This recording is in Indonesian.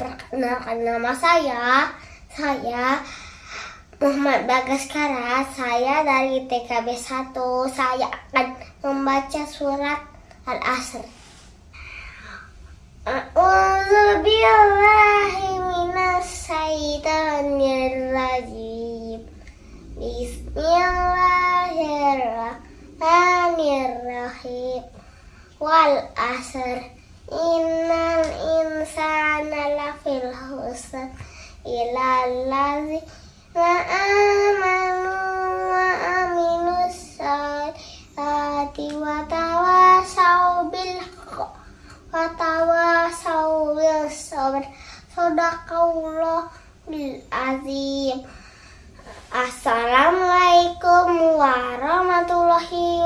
Perkenalkan nama saya, saya Muhammad Bagaskara. Saya dari TKB 1. Saya akan membaca surat Al-Asr. A'udzu billahi minas syaitonir rajim. Bismillahirrahmanirrahim. Wal asr Innal insana lafil husn ila allazi wa amanu wa aminu salati wa tawasau bil wa tawasau bil sabr. Sadaqallah bil azim. Assalamualaikum warahmatullahi